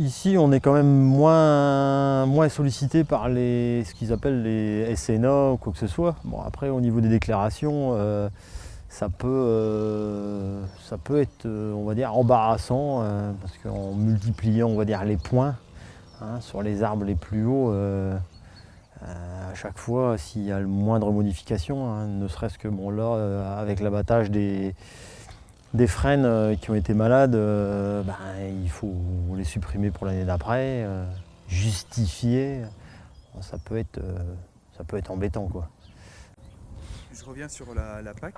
Ici, on est quand même moins, moins sollicité par les, ce qu'ils appellent les SNA ou quoi que ce soit. Bon, après, au niveau des déclarations, euh, ça, peut, euh, ça peut être, euh, on va dire, embarrassant, parce qu'en multipliant, on va dire, les points hein, sur les arbres les plus hauts, à chaque fois, s'il y a le moindre modification, hein, ne serait-ce que, bon, là, avec l'abattage des des frênes qui ont été malades, ben, faut les supprimer pour l'année d'après, euh, justifier. Ça peut être, ça peut être embêtant. Quoi. Je reviens sur la, PAC.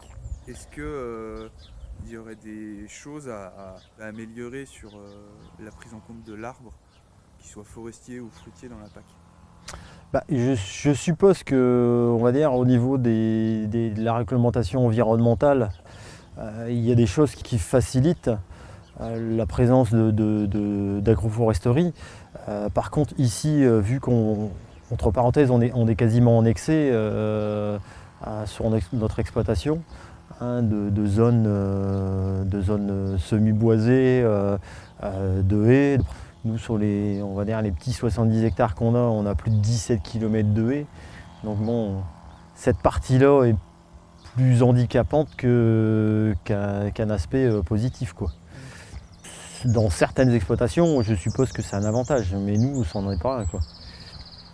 Est-ce qu'il il y aurait des choses à, améliorer sur la prise en compte de l'arbre, qu'il soit forestier ou fruitier dans la PAC? Bah, je, suppose que, on va dire, au niveau de la réglementation environnementale, euh, il y a des choses qui facilitent euh, la présence d'agroforesterie. Euh, par contre, ici, vu qu'on, entre parenthèses, on est, quasiment en excès sur notre exploitation, hein, de, zones, semi-boisées, de haies. Nous, sur les, on va dire, les petits 70 hectares qu'on a, on a plus de 17 km de haies. Donc bon, cette partie-là est plus handicapante qu'un aspect euh, positif. Quoi. Dans certaines exploitations, je suppose que c'est un avantage, mais nous, ça n'en est pas. Quoi.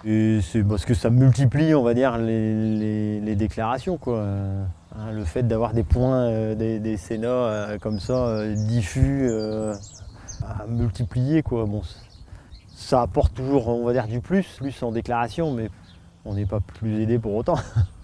Et c'est parce que ça multiplie, on va dire, les, déclarations. Quoi. Hein, le fait d'avoir des points, euh, des, des Sénats euh, comme ça, diffus, à multiplier, quoi. Bon, ça apporte toujours, on va dire, du plus, plus en déclaration, mais on n'est pas plus aidé pour autant.